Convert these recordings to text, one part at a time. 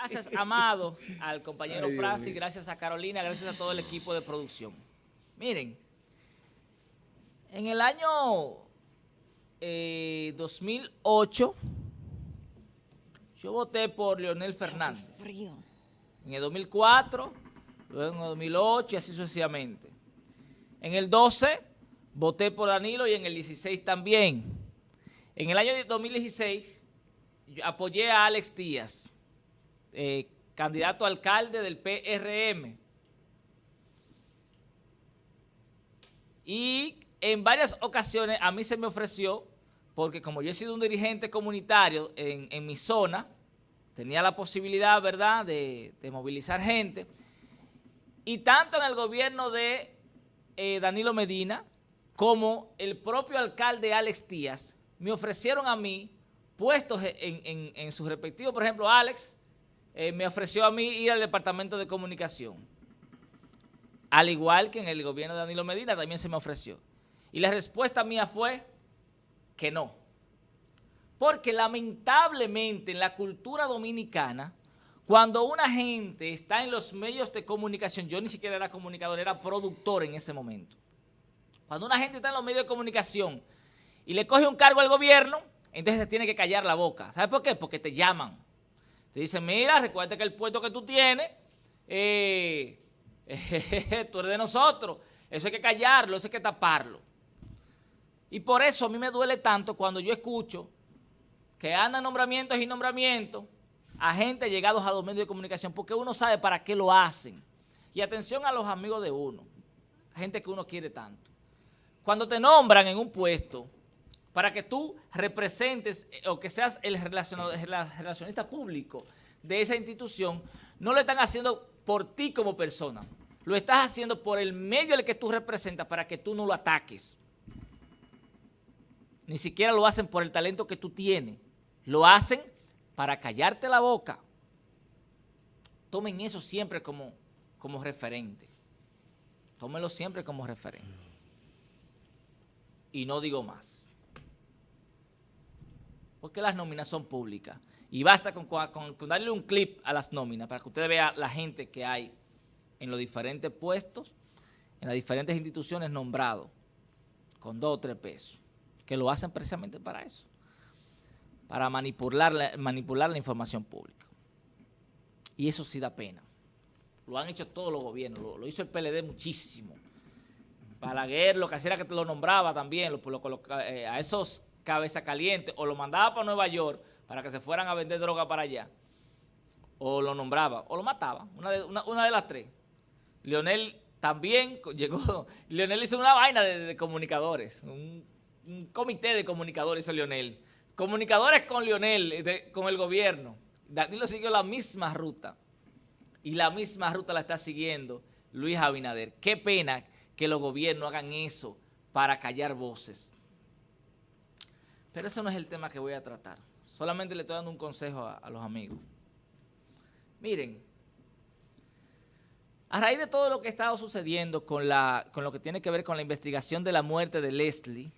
Gracias, Amado, al compañero Francis, gracias a Carolina, gracias a todo el equipo de producción. Miren, en el año 2008, eh, yo voté por Leonel Fernández. En el 2004, luego en el 2008 y así sucesivamente. En el 12 voté por Danilo y en el 16 también. En el año 2016 apoyé a Alex Díaz, eh, candidato a alcalde del PRM. Y en varias ocasiones a mí se me ofreció, porque como yo he sido un dirigente comunitario en, mi zona, tenía la posibilidad, ¿verdad?, de, movilizar gente, y tanto en el gobierno de eh, Danilo Medina como el propio alcalde Alex Díaz me ofrecieron a mí puestos en, en, sus respectivos, por ejemplo, Alex eh, me ofreció a mí ir al departamento de comunicación, al igual que en el gobierno de Danilo Medina también se me ofreció. Y la respuesta mía fue que no. Porque lamentablemente en la cultura dominicana, cuando una gente está en los medios de comunicación, yo ni siquiera era comunicador, era productor en ese momento. Cuando una gente está en los medios de comunicación y le coge un cargo al gobierno, entonces se tiene que callar la boca. ¿Sabes por qué? Porque te llaman. Te dicen, mira, recuerda que el puesto que tú tienes, eh, tú eres de nosotros. Eso hay que callarlo, eso hay que taparlo. Y por eso a mí me duele tanto cuando yo escucho que andan nombramientos y nombramientos a gente llegados a los medios de comunicación, porque uno sabe para qué lo hacen. Y atención a los amigos de uno, gente que uno quiere tanto. Cuando te nombran en un puesto para que tú representes eh, o que seas el relacionista público de esa institución, no lo están haciendo por ti como persona, lo estás haciendo por el medio al que tú representas para que tú no lo ataques. Ni siquiera lo hacen por el talento que tú tienes. Lo hacen para callarte la boca. Tomen eso siempre como, como referente. Tómenlo siempre como referente. Y no digo más. Porque las nóminas son públicas. Y basta con, darle un clip a las nóminas para que ustedes vean la gente que hay en los diferentes puestos, en las diferentes instituciones nombrados, con dos o tres pesos que lo hacen precisamente para eso, para manipular la, información pública. Y eso sí da pena. Lo han hecho todos los gobiernos, lo, hizo el PLD muchísimo. Balaguer lo que hacía era que lo nombraba también, eh, a esos cabeza calientes, o lo mandaba para Nueva York para que se fueran a vender droga para allá, o lo nombraba, o lo mataba, una de, una, de las tres. Leonel también llegó, Leonel hizo una vaina de, comunicadores, un comité de comunicadores a Lionel. Comunicadores con Lionel, con el gobierno. Danilo siguió la misma ruta. Y la misma ruta la está siguiendo Luis Abinader. Qué pena que los gobiernos hagan eso para callar voces. Pero eso no es el tema que voy a tratar. Solamente le estoy dando un consejo a, a los amigos. Miren, a raíz de todo lo que ha estado sucediendo con, la, con lo que tiene que ver con la investigación de la muerte de Leslie,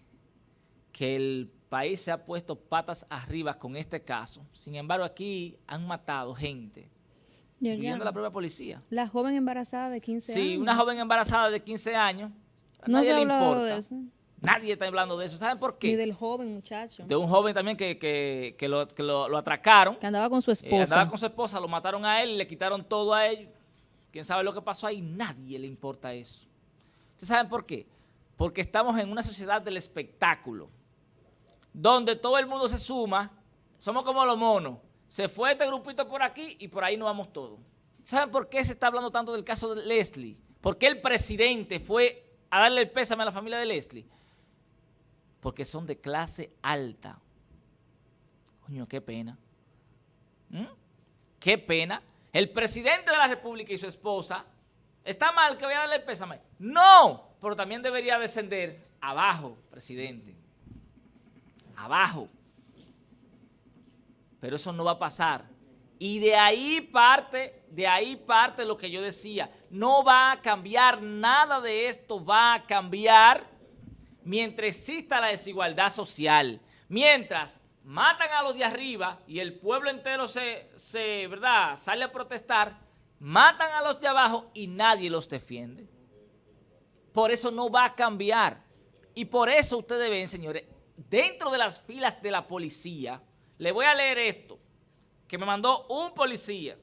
que el país se ha puesto patas arriba con este caso. Sin embargo, aquí han matado gente, incluyendo la propia policía. La joven embarazada de 15 años. Sí, una joven embarazada de 15 años. no se ha hablado de eso. Nadie está hablando de eso. ¿Saben por qué? Ni del joven muchacho. De un joven también que, que, que, lo, que lo, atracaron. Que andaba con su eh, esposa. andaba con su esposa, lo mataron a él, le quitaron todo a ellos. ¿Quién sabe lo que pasó ahí? Nadie le importa eso. ¿Ustedes saben por qué? Porque estamos en una sociedad del espectáculo donde todo el mundo se suma, somos como los monos. Se fue este grupito por aquí y por ahí nos vamos todos. ¿Saben por qué se está hablando tanto del caso de Leslie? ¿Por qué el presidente fue a darle el pésame a la familia de Leslie? Porque son de clase alta. Coño, qué pena. ¿Mm? Qué pena. El presidente de la República y su esposa, ¿está mal que vaya a darle pésame? No, pero también debería descender abajo, presidente abajo. Pero eso no va a pasar. Y de ahí parte, de ahí parte lo que yo decía. No va a cambiar, nada de esto va a cambiar mientras exista la desigualdad social. Mientras matan a los de arriba y el pueblo entero se, ¿verdad? sale a protestar, matan a los de abajo y nadie los defiende. Por eso no va a cambiar. Y por eso ustedes ven, señores, dentro de las filas de la policía, le voy a leer esto, que me mandó un policía,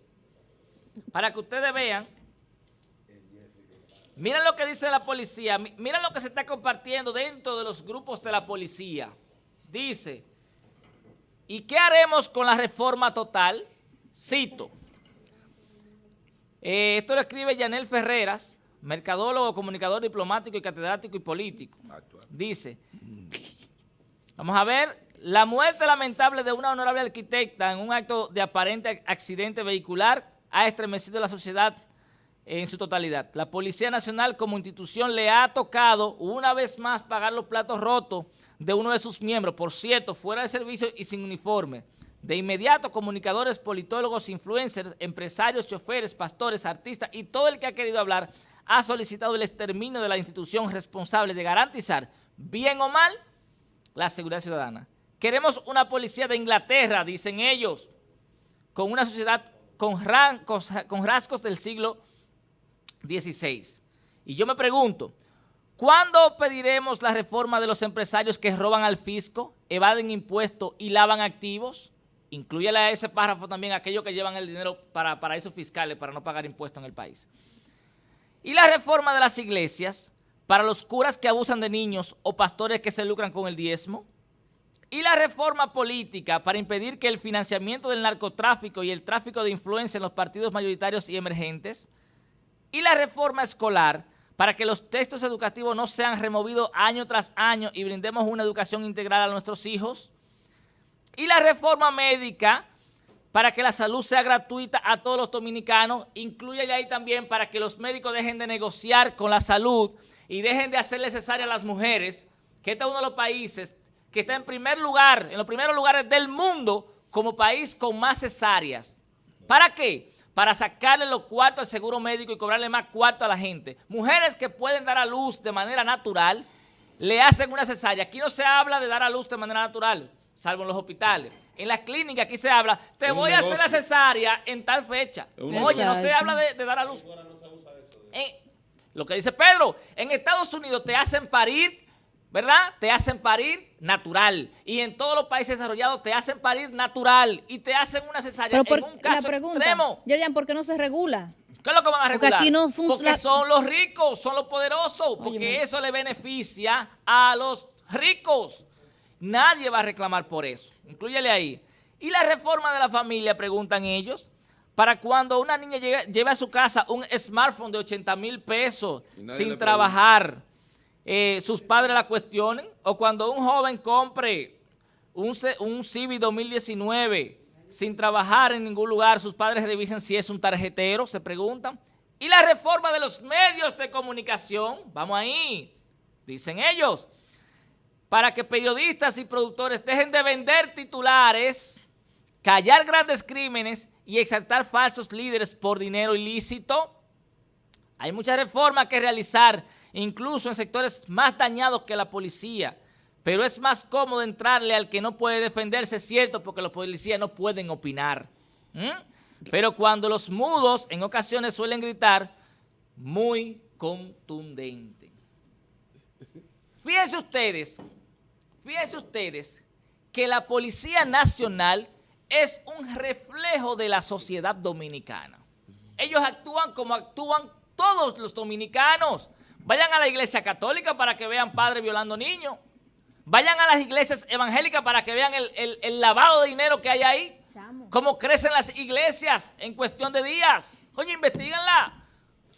para que ustedes vean. Miren lo que dice la policía, miren lo que se está compartiendo dentro de los grupos de la policía. Dice, ¿y qué haremos con la reforma total? Cito. Eh, esto lo escribe Yanel Ferreras, mercadólogo, comunicador diplomático y catedrático y político. Dice, vamos a ver, la muerte lamentable de una honorable arquitecta en un acto de aparente accidente vehicular ha estremecido la sociedad en su totalidad. La Policía Nacional como institución le ha tocado una vez más pagar los platos rotos de uno de sus miembros, por cierto, fuera de servicio y sin uniforme. De inmediato, comunicadores, politólogos, influencers, empresarios, choferes, pastores, artistas y todo el que ha querido hablar ha solicitado el exterminio de la institución responsable de garantizar, bien o mal, la seguridad ciudadana. Queremos una policía de Inglaterra, dicen ellos, con una sociedad con, rasgos del siglo XVI. Y yo me pregunto, ¿cuándo pediremos la reforma de los empresarios que roban al fisco, evaden impuestos y lavan activos? Incluyele a ese párrafo también aquellos que llevan el dinero para paraísos fiscales para no pagar impuestos en el país. Y la reforma de las iglesias para los curas que abusan de niños o pastores que se lucran con el diezmo. Y la reforma política para impedir que el financiamiento del narcotráfico y el tráfico de influencia en los partidos mayoritarios y emergentes. Y la reforma escolar para que los textos educativos no sean removidos año tras año y brindemos una educación integral a nuestros hijos. Y la reforma médica para que la salud sea gratuita a todos los dominicanos, incluye ahí también para que los médicos dejen de negociar con la salud y dejen de hacer necesaria a las mujeres, que este es uno de los países que está en primer lugar, en los primeros lugares del mundo como país con más cesáreas. ¿Para qué? Para sacarle los cuartos al seguro médico y cobrarle más cuartos a la gente. Mujeres que pueden dar a luz de manera natural, le hacen una cesárea. Aquí no se habla de dar a luz de manera natural, salvo en los hospitales en la clínica aquí se habla, te voy a hacer la cesárea en tal fecha. Oye, no se habla de, dar a luz. Eh, lo que dice Pedro, en Estados Unidos te hacen parir, ¿verdad? Te hacen parir natural. Y en todos los países desarrollados te hacen parir natural. Y te hacen una cesárea en un caso la pregunta, extremo. ¿por qué no se regula? ¿Qué es lo que van a regular? Porque aquí no funciona. Porque son los ricos, son los poderosos. Porque eso le beneficia a los ricos. Nadie va a reclamar por eso. Incluyele ahí. ¿Y la reforma de la familia, preguntan ellos? Para cuando una niña lleve, a su casa un smartphone de 80 mil pesos sin trabajar, eh, sus padres la cuestionen. O cuando un joven compre un, un Civic 2019 sin trabajar en ningún lugar, sus padres revisen si es un tarjetero, se preguntan. ¿Y la reforma de los medios de comunicación? Vamos ahí, dicen ellos para que periodistas y productores dejen de vender titulares, callar grandes crímenes y exaltar falsos líderes por dinero ilícito. Hay muchas reformas que realizar, incluso en sectores más dañados que la policía, pero es más cómodo entrarle al que no puede defenderse, cierto, porque los policías no pueden opinar. Pero cuando los mudos en ocasiones suelen gritar, muy contundente. Fíjense ustedes Fíjense ustedes que la Policía Nacional es un reflejo de la sociedad dominicana. Ellos actúan como actúan todos los dominicanos. Vayan a la iglesia católica para que vean padres violando niños. Vayan a las iglesias evangélicas para que vean el, lavado de dinero que hay ahí. Cómo crecen las iglesias en cuestión de días. Oye, investiguenla.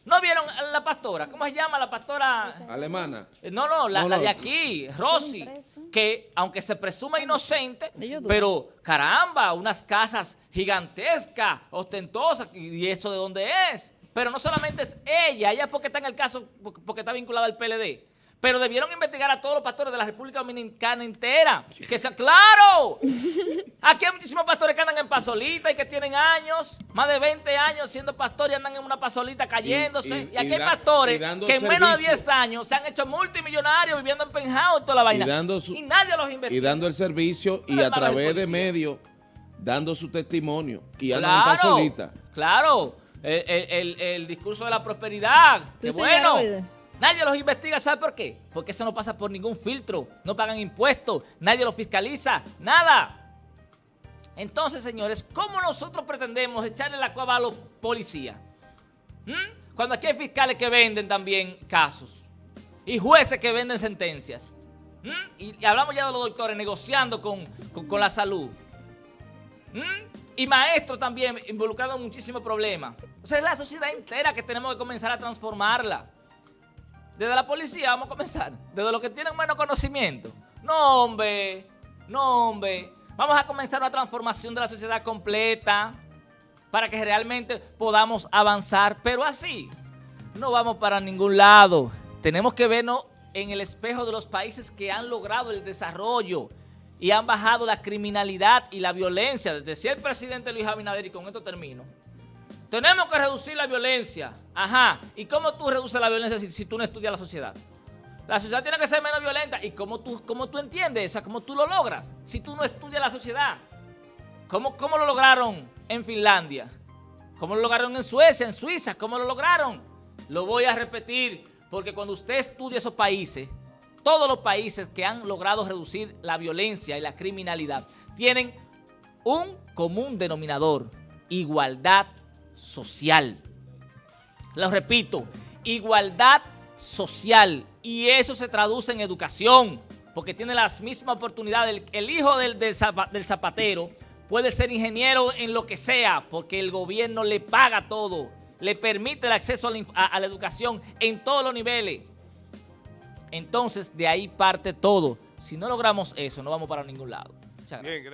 ¿No vieron la pastora? ¿Cómo se llama la pastora? Alemana. Eh, no, no, la, de aquí, Rosy, que aunque se presuma inocente, pero caramba, unas casas gigantescas, ostentosas, y eso de dónde es. Pero no solamente es ella, ella porque está en el caso, porque está vinculada al PLD, Pero debieron investigar a todos los pastores de la República Dominicana entera. Que sea claro. Aquí hay muchísimos pastores que andan en pasolita y que tienen años, más de 20 años siendo pastores y andan en una pasolita cayéndose. Y, aquí hay pastores que en menos de 10 años se han hecho multimillonarios viviendo en penthouse y toda la vaina. Y, nadie los investiga. Y dando el servicio y a través de medios dando su testimonio. Y andan en pasolita. Claro. El, discurso de la prosperidad. Que bueno. Nadie los investiga, ¿sabe por qué? Porque eso no pasa por ningún filtro, no pagan impuestos, nadie los fiscaliza, nada. Entonces, señores, ¿cómo nosotros pretendemos echarle la cueva a los policías? ¿Mm? Cuando aquí hay fiscales que venden también casos y jueces que venden sentencias. ¿Mm? Y, hablamos ya de los doctores negociando con, la salud. ¿Mm? Y maestros también involucrados en muchísimos problemas. O sea, es la sociedad entera que tenemos que comenzar a transformarla. Desde la policía vamos a comenzar. Desde los que tienen menos conocimiento. No, hombre. No, hombre. Vamos a comenzar una transformación de la sociedad completa para que realmente podamos avanzar. Pero así, no vamos para ningún lado. Tenemos que vernos en el espejo de los países que han logrado el desarrollo y han bajado la criminalidad y la violencia. Decía el presidente Luis Abinader, y con esto termino, tenemos que reducir la violencia. Ajá. ¿Y cómo tú reduces la violencia si, tú no estudias la sociedad? La sociedad tiene que ser menos violenta. ¿Y cómo tú, cómo tú entiendes eso? ¿Cómo tú lo logras? Si tú no estudias la sociedad. ¿Cómo, ¿Cómo lo lograron en Finlandia? ¿Cómo lo lograron en Suecia, en Suiza? ¿Cómo lo lograron? Lo voy a repetir porque cuando usted estudia esos países, todos los países que han logrado reducir la violencia y la criminalidad tienen un común denominador, igualdad social. Lo repito, igualdad social. Y eso se traduce en educación, porque tiene las mismas oportunidades. El, hijo del, zapatero puede ser ingeniero en lo que sea, porque el gobierno le paga todo, le permite el acceso a la, educación en todos los niveles. Entonces, de ahí parte todo. Si no logramos eso, no vamos para ningún lado. Muchas gracias.